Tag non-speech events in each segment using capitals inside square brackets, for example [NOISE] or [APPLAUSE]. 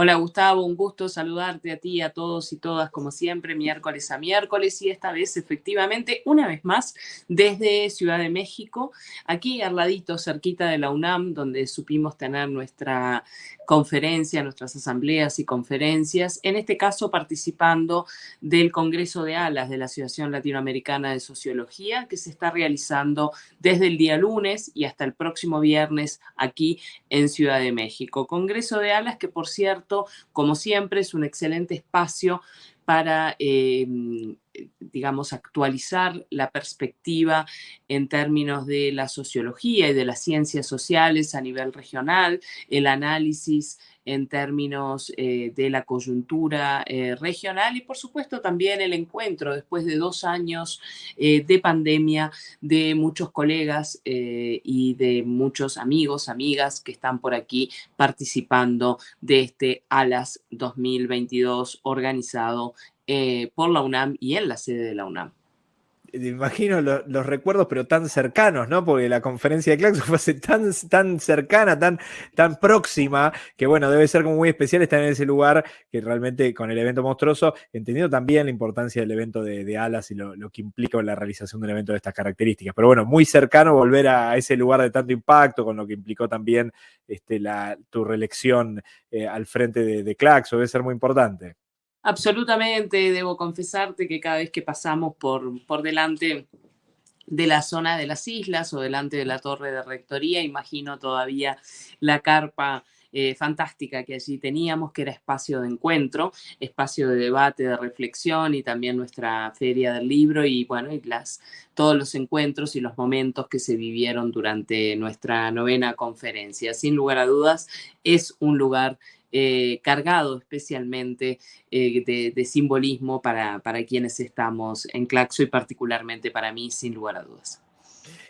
Hola Gustavo, un gusto saludarte a ti, a todos y todas, como siempre, miércoles a miércoles y esta vez efectivamente, una vez más, desde Ciudad de México, aquí al ladito, cerquita de la UNAM, donde supimos tener nuestra conferencia, nuestras asambleas y conferencias, en este caso participando del Congreso de Alas de la Asociación Latinoamericana de Sociología, que se está realizando desde el día lunes y hasta el próximo viernes aquí en Ciudad de México. Congreso de Alas que, por cierto, como siempre, es un excelente espacio para, em, digamos, actualizar la perspectiva en términos de la sociología y de las ciencias sociales a nivel regional, el análisis en términos eh, de la coyuntura eh, regional y por supuesto también el encuentro después de dos años eh, de pandemia de muchos colegas y de muchos amigos, amigas que están por aquí participando de este ALAS 2022 organizado por la UNAM y en la sede de la UNAM imagino los recuerdos, pero tan cercanos, ¿no? Porque la conferencia de Claxo [LAUGHS] fue tan, tan cercana, tan, tan próxima, que bueno, debe ser como muy especial estar en ese lugar, que realmente con el evento monstruoso, entendiendo también la importancia del evento de, Alas y lo, que implica la realización de un evento de estas características. Pero bueno, muy cercano volver a, ese lugar de tanto impacto, con lo que implicó también este, la, tu reelección eh, al frente de, de Claxo, debe ser muy importante. Absolutamente, debo confesarte que cada vez que pasamos por, por delante de la zona de las islas o delante de la torre de rectoría, imagino todavía la carpa eh, fantástica que allí teníamos, que era espacio de encuentro, espacio de debate, de reflexión y también nuestra feria del libro y bueno, y las, todos los encuentros y los momentos que se vivieron durante nuestra novena conferencia. Sin lugar a dudas, es un lugar eh, cargado especialmente eh, de, simbolismo para, para quienes estamos en Claxo y particularmente para mí, sin lugar a dudas.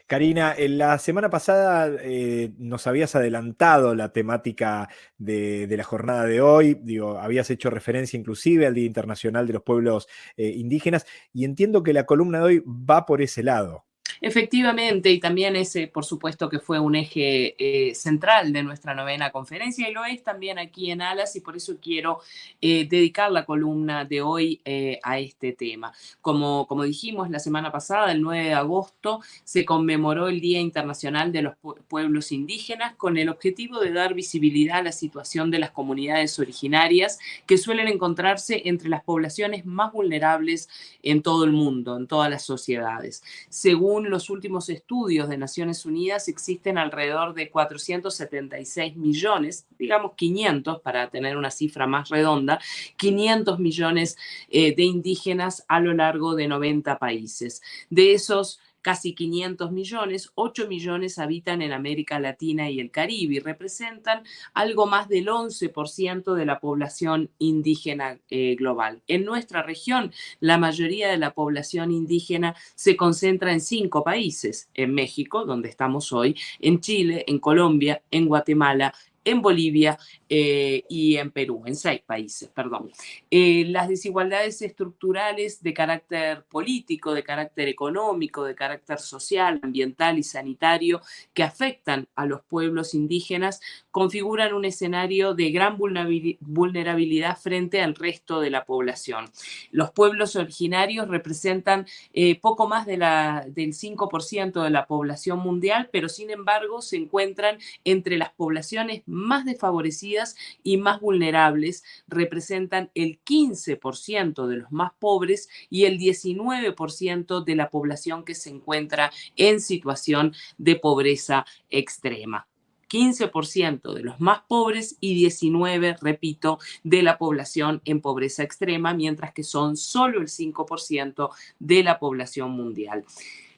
Karina, en la semana pasada eh, nos habías adelantado la temática de, la jornada de hoy, habías hecho referencia inclusive al Día Internacional de los Pueblos Indígenas y entiendo que la columna de hoy va por ese lado. Efectivamente, y también ese, por supuesto, que fue un eje eh, central de nuestra novena conferencia y lo es también aquí en Alas y por eso quiero eh, dedicar la columna de hoy eh, a este tema. Como, como dijimos la semana pasada, el 9 de agosto, se conmemoró el Día Internacional de los Pueblos Indígenas con el objetivo de dar visibilidad a la situación de las comunidades originarias que suelen encontrarse entre las poblaciones más vulnerables en todo el mundo, en todas las sociedades. Según los últimos estudios de Naciones Unidas, existen alrededor de 476 millones, digamos 500 para tener una cifra más redonda, 500 millones eh, de indígenas a lo largo de 90 países. De esos casi 500 millones, 8 millones habitan en América Latina y el Caribe y representan algo más del 11% de la población indígena eh, global. En nuestra región, la mayoría de la población indígena se concentra en cinco países, en México, donde estamos hoy, en Chile, en Colombia, en Guatemala, en Bolivia eh, y en Perú, en seis países, perdón. Eh, las desigualdades estructurales de carácter político, de carácter económico, de carácter social, ambiental y sanitario que afectan a los pueblos indígenas configuran un escenario de gran vulnerabilidad frente al resto de la población. Los pueblos originarios representan eh, poco más del 5% de la población mundial, pero sin embargo se encuentran entre las poblaciones más desfavorecidas y más vulnerables, representan el 15% de los más pobres y el 19% de la población que se encuentra en situación de pobreza extrema. 15% de los más pobres y 19, repito, de la población en pobreza extrema, mientras que son solo el 5% de la población mundial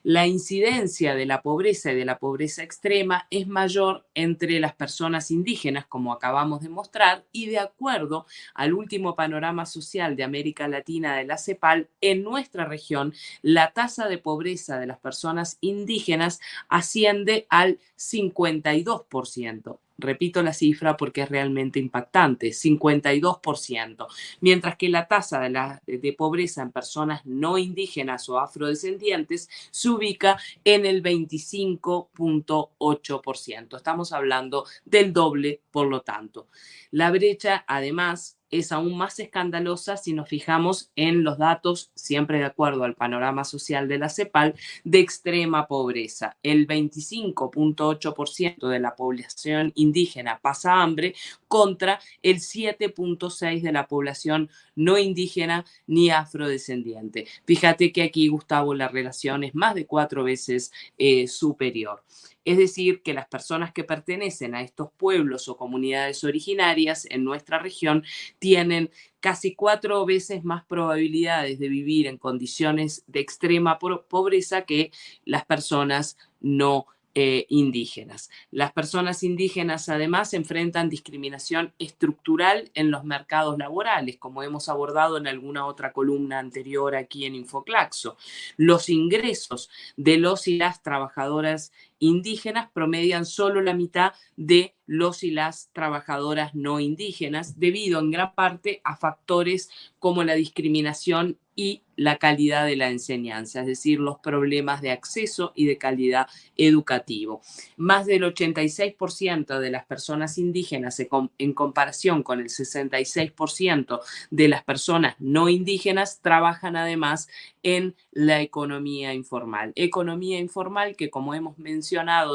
la incidencia de la pobreza y de la pobreza extrema es mayor entre las personas indígenas, como acabamos de mostrar, y de acuerdo al último panorama social de América Latina de la CEPAL, en nuestra región la tasa de pobreza de las personas indígenas asciende al 52% Repito la cifra porque es realmente impactante, 52%, mientras que la tasa de, pobreza en personas no indígenas o afrodescendientes se ubica en el 25.8%. Estamos hablando del doble, por lo tanto. La brecha, además, es aún más escandalosa si nos fijamos en los datos, siempre de acuerdo al panorama social de la CEPAL, de extrema pobreza. El 25.8% de la población indígena pasa hambre contra el 7.6% de la población no indígena ni afrodescendiente. Fíjate que aquí, Gustavo, la relación es más de cuatro veces eh, superior. Es decir, que las personas que pertenecen a estos pueblos o comunidades originarias en nuestra región tienen casi cuatro veces más probabilidades de vivir en condiciones de extrema pobreza que las personas no eh, indígenas. Las personas indígenas además enfrentan discriminación estructural en los mercados laborales, como hemos abordado en alguna otra columna anterior aquí en Infoclaxo. Los ingresos de los y las trabajadoras indígenas promedian solo la mitad de los y las trabajadoras no indígenas, debido en gran parte a factores como la discriminación y la calidad de la enseñanza, es decir, los problemas de acceso y de calidad educativo. Más del 86% de las personas indígenas en comparación con el 66% de las personas no indígenas trabajan además en la economía informal. Economía informal que, como hemos mencionado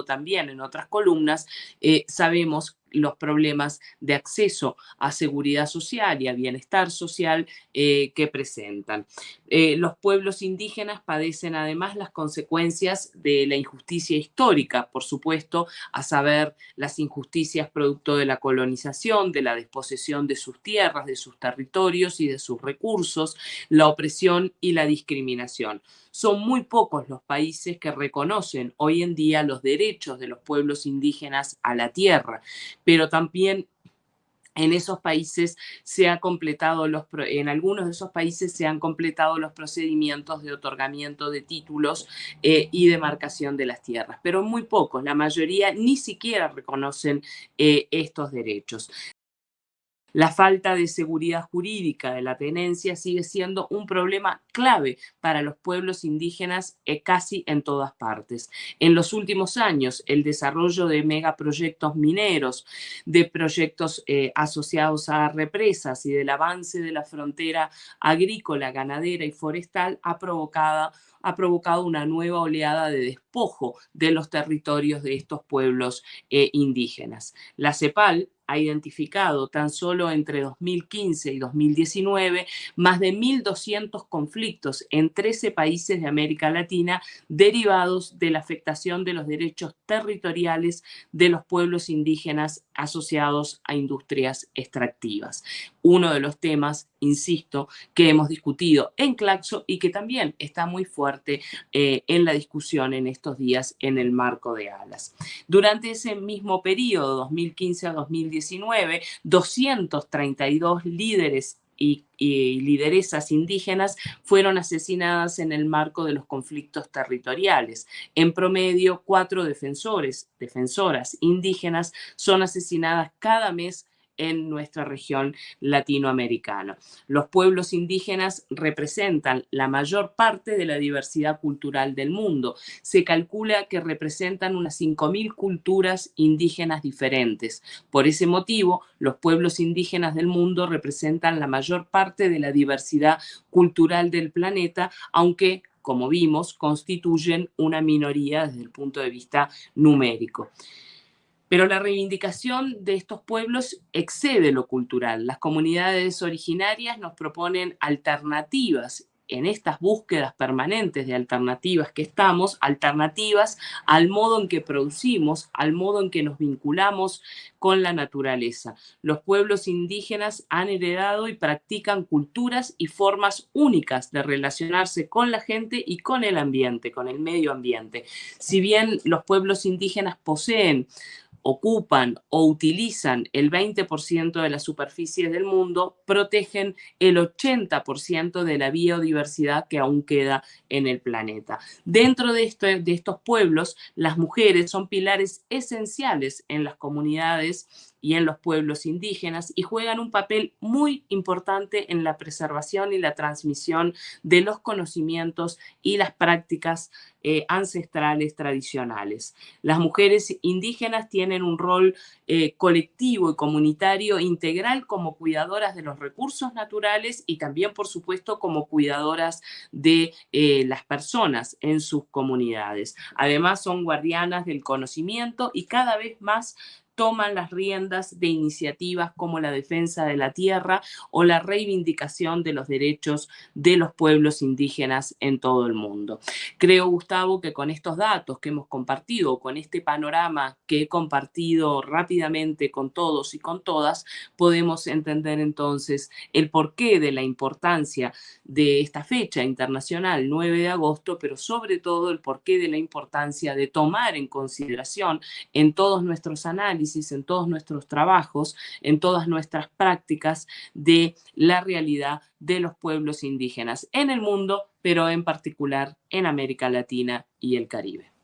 también en otras columnas, eh, sabemos los problemas de acceso a seguridad social y a bienestar social eh, que presentan. Eh, los pueblos indígenas padecen además las consecuencias de la injusticia histórica, por supuesto, a saber las injusticias producto de la colonización, de la desposesión de sus tierras, de sus territorios y de sus recursos, la opresión y la discriminación. Son muy pocos los países que reconocen hoy en día los derechos de los pueblos indígenas a la tierra, pero también en esos países se ha completado los en algunos de esos países se han completado los procedimientos de otorgamiento de títulos eh, y de marcación de las tierras, pero muy pocos, la mayoría ni siquiera reconocen eh, estos derechos. La falta de seguridad jurídica de la tenencia sigue siendo un problema clave para los pueblos indígenas eh, casi en todas partes. En los últimos años, el desarrollo de megaproyectos mineros, de proyectos eh, asociados a represas y del avance de la frontera agrícola, ganadera y forestal ha provocado ha provocado una nueva oleada de despojo de los territorios de estos pueblos eh, indígenas. La CEPAL ha identificado tan solo entre 2015 y 2019 más de 1.200 conflictos en 13 países de América Latina derivados de la afectación de los derechos territoriales de los pueblos indígenas asociados a industrias extractivas. Uno de los temas, insisto, que hemos discutido en Claxo y que también está muy fuerte eh, en la discusión en estos días en el marco de ALAS. Durante ese mismo periodo, 2015 a 2019, 232 líderes y, lideresas indígenas fueron asesinadas en el marco de los conflictos territoriales. En promedio, cuatro defensores, defensoras indígenas son asesinadas cada mes en nuestra región latinoamericana. Los pueblos indígenas representan la mayor parte de la diversidad cultural del mundo. Se calcula que representan unas 5.000 culturas indígenas diferentes. Por ese motivo, los pueblos indígenas del mundo representan la mayor parte de la diversidad cultural del planeta, aunque como vimos, constituyen una minoría desde el punto de vista numérico. Pero la reivindicación de estos pueblos excede lo cultural. Las comunidades originarias nos proponen alternativas en estas búsquedas permanentes de alternativas que estamos, alternativas al modo en que producimos, al modo en que nos vinculamos con la naturaleza. Los pueblos indígenas han heredado y practican culturas y formas únicas de relacionarse con la gente y con el ambiente, con el medio ambiente. Si bien los pueblos indígenas poseen ocupan o utilizan el 20% de las superficies del mundo, protegen el 80% de la biodiversidad que aún queda en el planeta. Dentro de, de estos pueblos, las mujeres son pilares esenciales en las comunidades y en los pueblos indígenas y juegan un papel muy importante en la preservación y la transmisión de los conocimientos y las prácticas eh, ancestrales tradicionales. Las mujeres indígenas tienen un rol eh, colectivo y comunitario integral como cuidadoras de los recursos naturales y también, por supuesto, como cuidadoras de eh, las personas en sus comunidades. Además, son guardianas del conocimiento y cada vez más toman las riendas de iniciativas como la defensa de la tierra o la reivindicación de los derechos de los pueblos indígenas en todo el mundo. Creo, Gustavo, que con estos datos que hemos compartido, con este panorama que he compartido rápidamente con todos y con todas, podemos entender entonces el porqué de la importancia de esta fecha internacional, 9 de agosto, pero sobre todo el porqué de la importancia de tomar en consideración en todos nuestros en todos nuestros trabajos, en todas nuestras prácticas de la realidad de los pueblos indígenas en el mundo, pero en particular en América Latina y el Caribe.